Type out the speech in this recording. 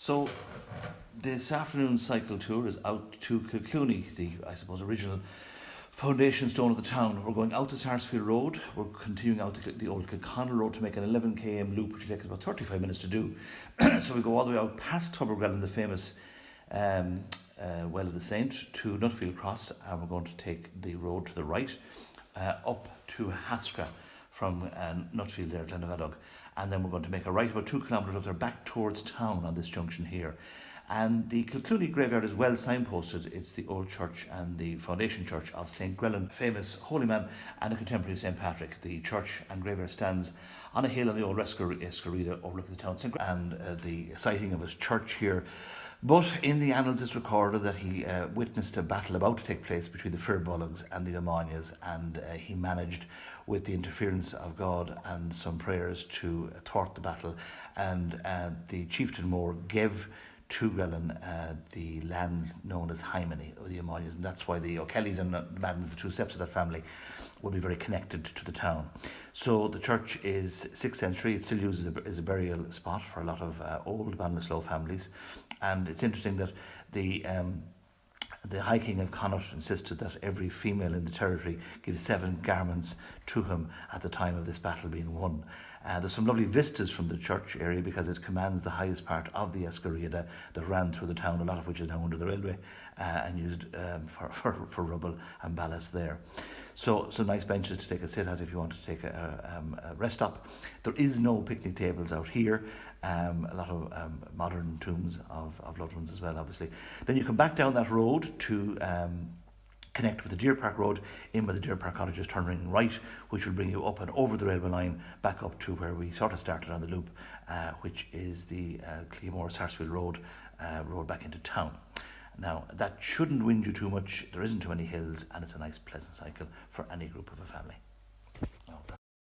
So this afternoon cycle tour is out to Kilclooney, the I suppose original foundation stone of the town. We're going out to Sarsfield Road. We're continuing out to the old Kilconnell Road to make an 11 km loop, which takes about 35 minutes to do. so we go all the way out past Tubergrell and the famous um, uh, Well of the Saint, to Nutfield Cross, and we're going to take the road to the right uh, up to Haskra from uh, Nutfield there, Glenavadog. And then we're going to make a right about two kilometres up there back towards town on this junction here. And the Kilclooney graveyard is well signposted. It's the old church and the foundation church of St. Grellan, famous holy man and a contemporary of St. Patrick. The church and graveyard stands on a hill on the old Esker Riada overlooking the town and uh, the siting of his church here. But in the annals it's recorded that he uh, witnessed a battle about to take place between the Firbolgs and the Omanias and uh, he managed with the interference of God and some prayers to thwart the battle and uh, the chieftain Moore gave to uh, the lands known as Hymany or the Omanias and that's why the O'Kellys and the Maddens, the two septs of that family would be very connected to the town. So the church is 6th century. It still uses a, as a burial spot for a lot of uh, old Ballinasloe families. And it's interesting that the um, the High King of Connaught insisted that every female in the territory give seven garments to him at the time of this battle being won. Uh, there's some lovely vistas from the church area because it commands the highest part of the Esker Riada that ran through the town, a lot of which is now under the railway uh, and used um, for, for, for rubble and ballast there. So some nice benches to take a sit at if you want to take a, um, a rest up. There is no picnic tables out here. Um, a lot of um, modern tombs of, of loved ones as well, obviously. Then you come back down that road to um, connect with the Deer Park Road, in with the Deer Park Cottages, turning right, which will bring you up and over the railway line, back up to where we sort of started on the loop, uh, which is the uh, Cleamore Sarsfield Road, uh, road back into town. Now, that shouldn't wind you too much. There isn't too many hills, and it's a nice, pleasant cycle for any group of a family.